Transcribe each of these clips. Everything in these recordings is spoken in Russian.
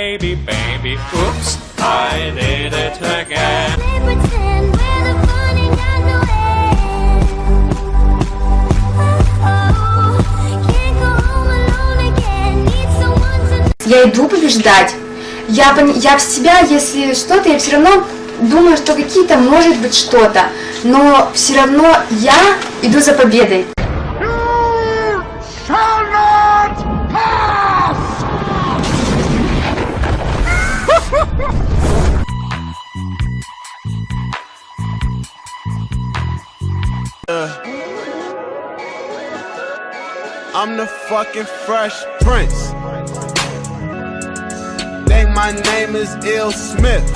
Oops, I did it again. They pretend we're the fun ain't got no end. Oh, can't go home alone again. Need someone to Я иду побеждать. Я, я в себя, если что-то, я все равно думаю, что какие-то может быть что-то. Но все равно я иду за победой. I'm the fucking fresh prince. Think my name is Ill Smith.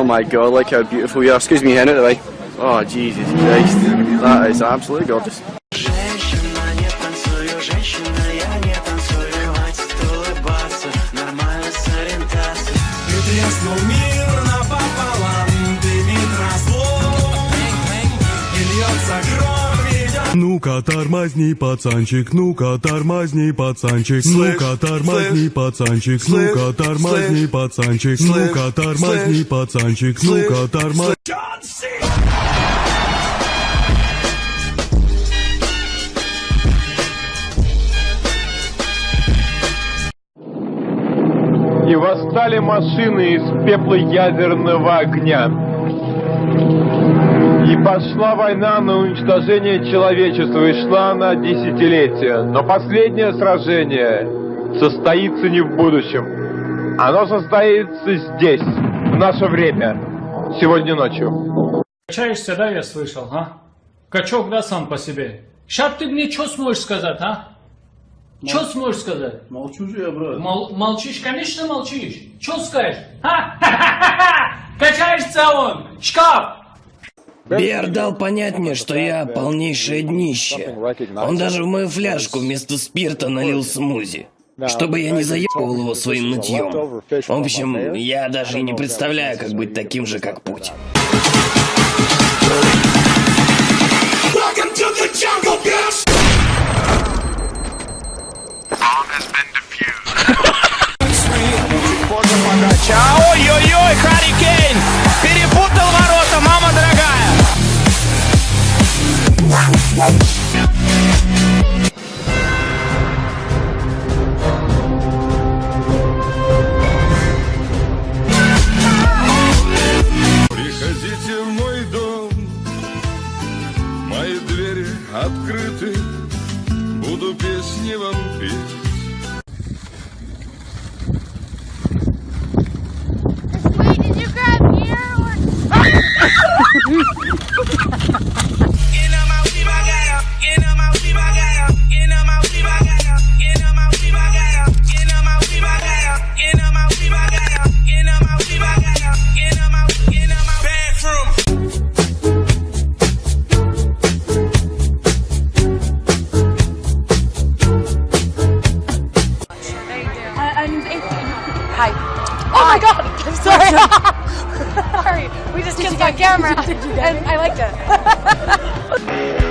Oh my god, look how beautiful you are. Excuse me, Henry. Oh, Jesus Christ. That is absolutely gorgeous. No me Ну-ка, тормозни, пацанчик, ну-ка, тормозни, пацанчик, ну-ка, тормозни, пацанчик, ну-ка, тормозни, пацанчик, ну-ка, тормозни, пацанчик, ну-ка, тормозни. И восстали машины из пепла ядерного огня. И пошла война на уничтожение человечества, и шла она десятилетия. Но последнее сражение состоится не в будущем. Оно состоится здесь, в наше время, сегодня ночью. Качаешься, да, я слышал, а? Качок, да, сам по себе. Сейчас ты мне что сможешь сказать, а? Что сможешь сказать? Молчу же я, брат. Мол- молчишь, конечно молчишь. Что скажешь? А? Качаешься он, шкаф. Бер дал понять мне, что я полнейшее днище. Он даже в мою фляжку вместо спирта налил смузи. Чтобы я не заебывал его своим нытьем. В общем, я даже и не представляю, как быть таким же, как. Ой-ой-ой, house. Hi. Oh my god! I'm sorry. sorry. We just kissed on camera. and I liked it.